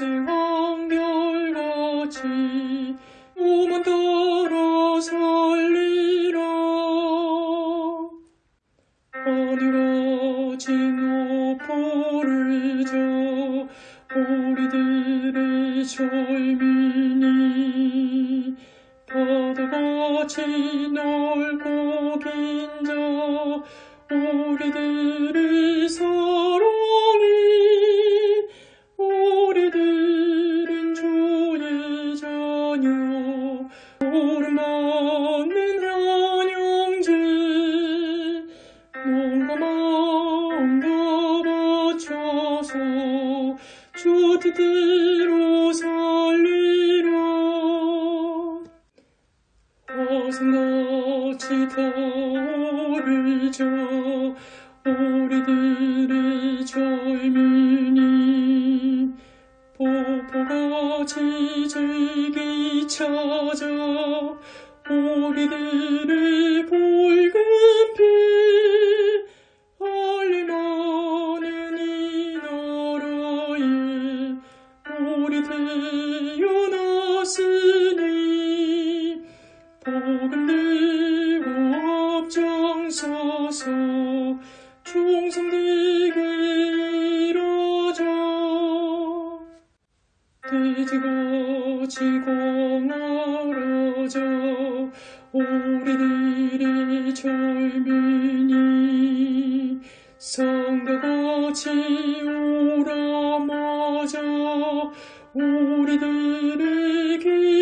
한결같이 오만 따라 살리라. 하늘같이 높아르자 우리들의 젊은이 바다같이 넓고 긴자 우리들 뜻대로 살리라. 가슴같이 타오르자 우리들의 젊은이. 뽀뽀같이 즐기 찾아 우리들의 앞장서서 충성되게 이루자 돼지같이 공활하자 우리들의 젊은이 성가같이 우람하자 우리들의 기